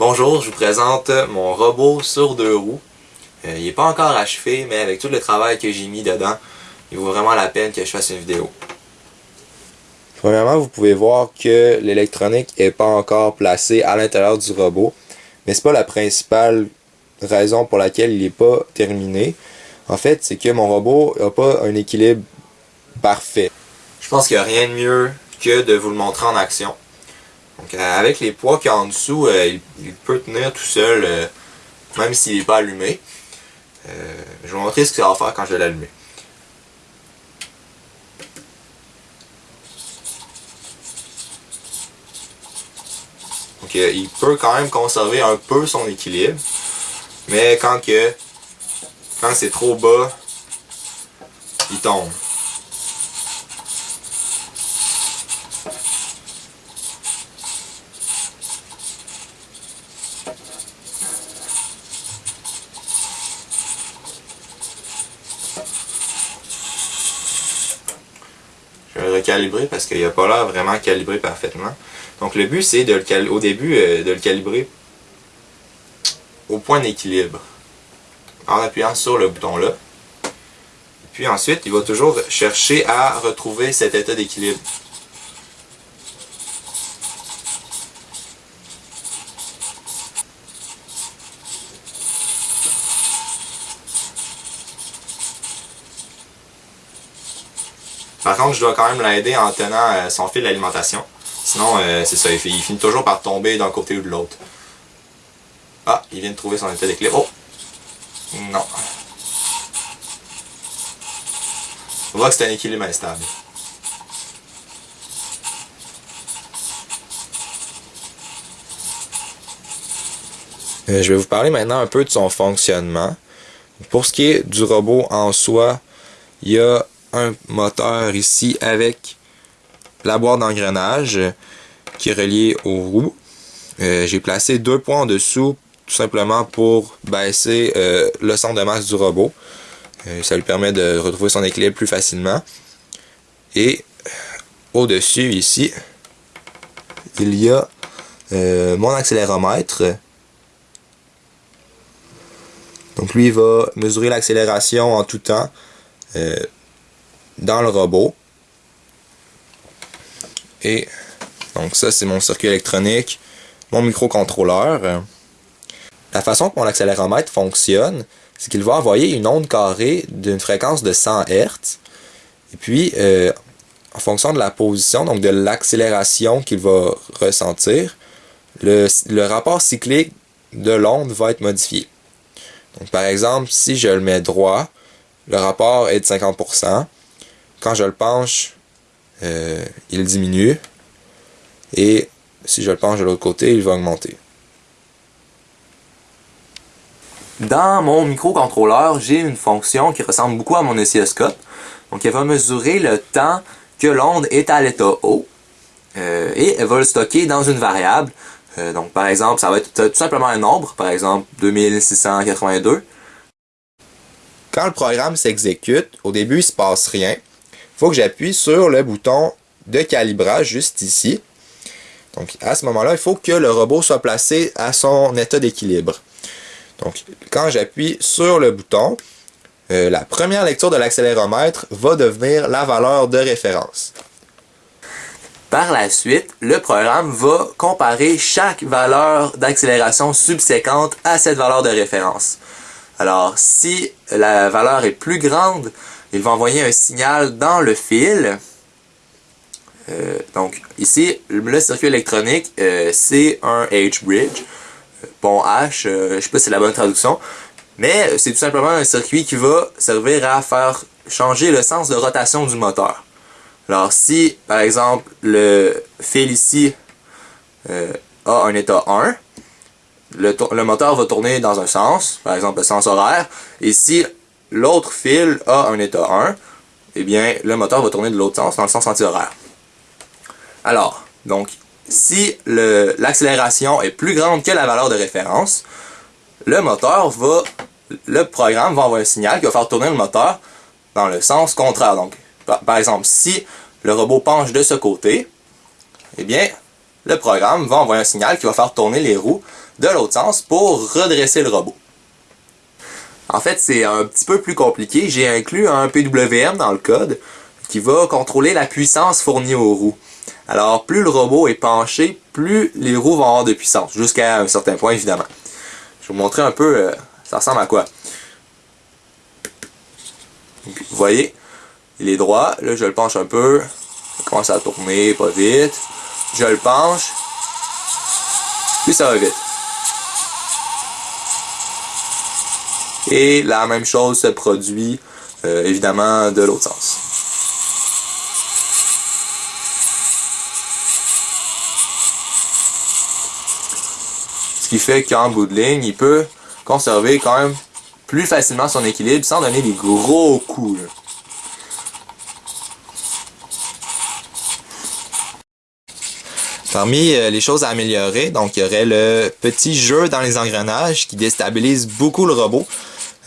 Bonjour, je vous présente mon robot sur deux roues. Euh, il n'est pas encore achevé, mais avec tout le travail que j'ai mis dedans, il vaut vraiment la peine que je fasse une vidéo. Premièrement, vous pouvez voir que l'électronique n'est pas encore placée à l'intérieur du robot, mais c'est pas la principale raison pour laquelle il n'est pas terminé. En fait, c'est que mon robot n'a pas un équilibre parfait. Je pense qu'il n'y a rien de mieux que de vous le montrer en action. Donc, euh, avec les poids qu'il y a en dessous, euh, il, peut tenir tout seul, euh, même s'il n'est pas allumé. je vais vous montrer ce que ça va faire quand je vais l'allumer. Donc, il peut quand même conserver un peu son équilibre. Mais quand c'est trop bas, il tombe. Recalibrer parce qu'il n'a pas l'air vraiment calibré parfaitement. Donc le but c'est au début euh, de le calibrer au point d'équilibre en appuyant sur le bouton là. Puis ensuite, il va toujours chercher à retrouver cet état d'équilibre. Par contre, je dois quand même l'aider en tenant euh, son fil d'alimentation. Sinon, euh, c'est ça, il finit toujours par tomber d'un côté ou de l'autre. Ah, il vient de trouver son état. Oh! Non. On voit que c'est un équilibre instable. Euh, je vais vous parler maintenant un peu de son fonctionnement. Pour ce qui est du robot en soi, il y a un moteur ici avec la boîte d'engrenage qui est reliée aux roues. Euh, j'ai placé deux points en dessous tout simplement pour baisser euh, le centre de masse du robot. Euh, ça lui permet de retrouver son équilibre plus facilement. Et au-dessus ici, il y a mon accéléromètre. Donc lui il va mesurer l'accélération en tout temps dans le robot. Et donc ça c'est mon circuit électronique, mon microcontrôleur. La façon que mon accéléromètre fonctionne, c'est qu'il va envoyer une onde carrée d'une fréquence de 100 Hz. Et puis, euh, en fonction de la position, donc de l'accélération qu'il va ressentir, le, rapport cyclique de l'onde va être modifié. Donc, par exemple, si je le mets droit, le rapport est de 50%. Quand je le penche, euh, il diminue. Et si je le penche de l'autre côté, il va augmenter. Dans mon microcontrôleur, j'ai une fonction qui ressemble beaucoup à mon oscilloscope. Donc elle va mesurer le temps que l'onde est à l'état haut euh, et elle va le stocker dans une variable. Euh, donc par exemple, ça va être tout simplement un nombre, par exemple 2682. Quand le programme s'exécute, au début il se passe rien. Faut que j'appuie sur le bouton de calibrage juste ici. Donc à ce moment-là, il faut que le robot soit placé à son état d'équilibre. Donc, quand j'appuie sur le bouton, euh, la première lecture de l'accéléromètre va devenir la valeur de référence. Par la suite, le programme va comparer chaque valeur d'accélération subséquente à cette valeur de référence. Alors, si la valeur est plus grande, il va envoyer un signal dans le fil. Euh, donc, ici, le circuit électronique, euh, c'est un H-bridge pont H, euh, je sais pas si c'est la bonne traduction, mais c'est tout simplement un circuit qui va servir à faire changer le sens de rotation du moteur. Alors si, par exemple, le fil ici euh, a un état 1, le, moteur va tourner dans un sens, par exemple le sens horaire, et l'autre fil a un état 1, eh bien le moteur va tourner de l'autre sens, dans le sens anti-horaire. Alors, donc si l'accélération est plus grande que la valeur de référence, le moteur va, le programme va envoyer un signal qui va faire tourner le moteur dans le sens contraire. Donc, par, exemple, si le robot penche de ce côté, eh bien, le programme va envoyer un signal qui va faire tourner les roues de l'autre sens pour redresser le robot. En fait, c'est un petit peu plus compliqué. J'ai inclus un PWM dans le code qui va contrôler la puissance fournie aux roues. Alors, plus le robot est penché, plus les roues vont avoir de puissance, jusqu'à un certain point, évidemment. Je vais vous montrer un peu, euh, ça ressemble à quoi. vous voyez, il est droit. Là, je le penche un peu. Ça commence à tourner, pas vite. Je le penche. Puis ça va vite. Et la même chose se produit, euh, évidemment, de l'autre sens. Ce qui fait qu'en bout de ligne, il peut conserver quand même plus facilement son équilibre sans donner des gros coups. Parmi euh, les choses à améliorer, donc il y aurait le petit jeu dans les engrenages qui déstabilise beaucoup le robot.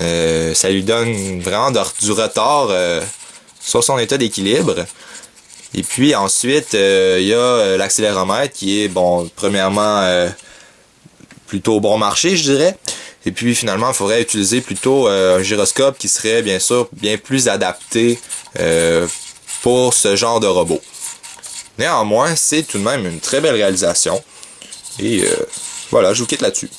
Euh, ça lui donne vraiment du retard euh, sur son état d'équilibre. Et puis ensuite, il y a l'accéléromètre qui est, bon, premièrement, plutôt bon marché, je dirais. Et puis finalement, il faudrait utiliser plutôt un gyroscope qui serait bien sûr bien plus adapté pour ce genre de robot. Néanmoins, c'est tout de même une très belle réalisation. Et voilà, je vous quitte là-dessus.